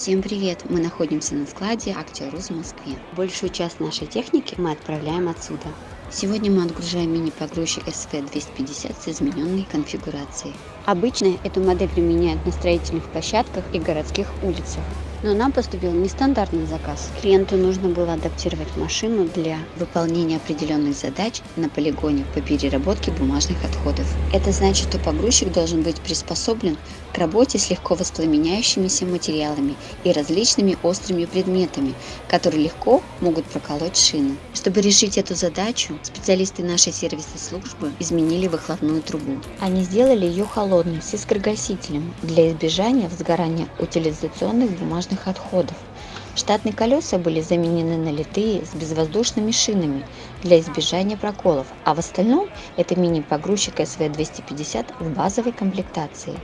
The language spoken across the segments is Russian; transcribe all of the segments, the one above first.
Всем привет! Мы находимся на складе Актеруз в Москве. Большую часть нашей техники мы отправляем отсюда. Сегодня мы отгружаем мини-погрузчик SV250 с измененной конфигурацией. Обычно эту модель применяют на строительных площадках и городских улицах. Но нам поступил нестандартный заказ. Клиенту нужно было адаптировать машину для выполнения определенных задач на полигоне по переработке бумажных отходов. Это значит, что погрузчик должен быть приспособлен к работе с легко воспламеняющимися материалами и различными острыми предметами, которые легко могут проколоть шины. Чтобы решить эту задачу, специалисты нашей сервисной службы изменили выхлопную трубу. Они сделали ее холодной, с искрогасителем, для избежания возгорания утилизационных бумажных отходов. Штатные колеса были заменены на литые с безвоздушными шинами для избежания проколов, а в остальном это мини-погрузчик SV250 в базовой комплектации.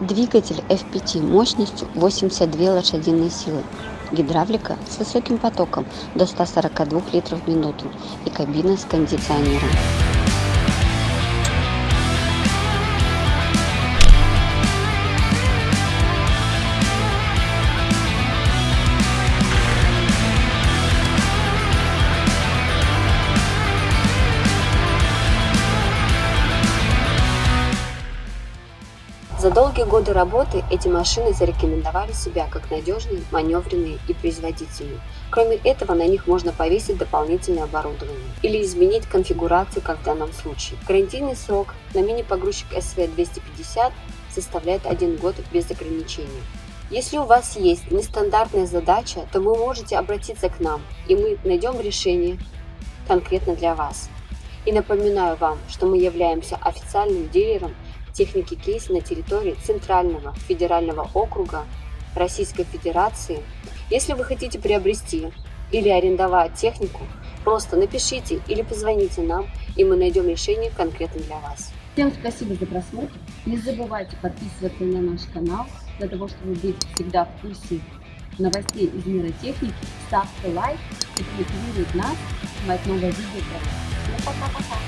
Двигатель F5 мощностью 82 лошадиные силы. Гидравлика с высоким потоком до 142 литров в минуту и кабина с кондиционером. За долгие годы работы эти машины зарекомендовали себя как надежные, маневренные и производительные. Кроме этого, на них можно повесить дополнительное оборудование или изменить конфигурацию, как в данном случае. Гарантийный срок на мини-погрузчик SV250 составляет 1 год без ограничений. Если у вас есть нестандартная задача, то вы можете обратиться к нам, и мы найдем решение конкретно для вас. И напоминаю вам, что мы являемся официальным дилером техники кейс на территории Центрального федерального округа Российской Федерации. Если вы хотите приобрести или арендовать технику, просто напишите или позвоните нам, и мы найдем решение конкретно для вас. Всем спасибо за просмотр. Не забывайте подписываться на наш канал, для того, чтобы быть всегда в курсе новостей из мира техники. Ставьте лайк и мотивирует нас снимать новое видео. Всем пока-пока!